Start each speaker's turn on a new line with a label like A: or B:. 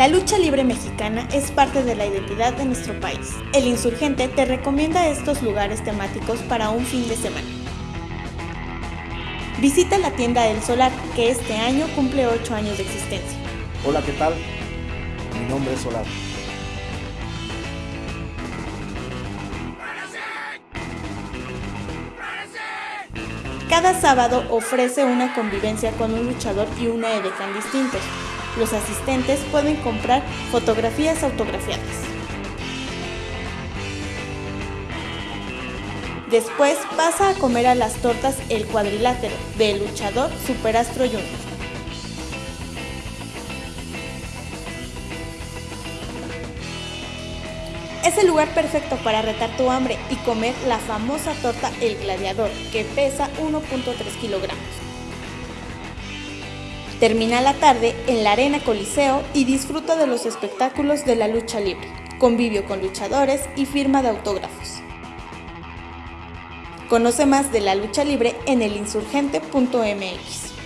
A: La lucha libre mexicana es parte de la identidad de nuestro país. El insurgente te recomienda estos lugares temáticos para un fin de semana. Visita la tienda El Solar, que este año cumple 8 años de existencia.
B: Hola, ¿qué tal? Mi nombre es Solar.
A: Cada sábado ofrece una convivencia con un luchador y una edecán distintos. Los asistentes pueden comprar fotografías autografiadas. Después pasa a comer a las tortas El Cuadrilátero del luchador Superastro Junior. Es el lugar perfecto para retar tu hambre y comer la famosa torta El Gladiador, que pesa 1.3 kilogramos. Termina la tarde en la Arena Coliseo y disfruta de los espectáculos de la lucha libre, convivio con luchadores y firma de autógrafos. Conoce más de la lucha libre en elinsurgente.mx.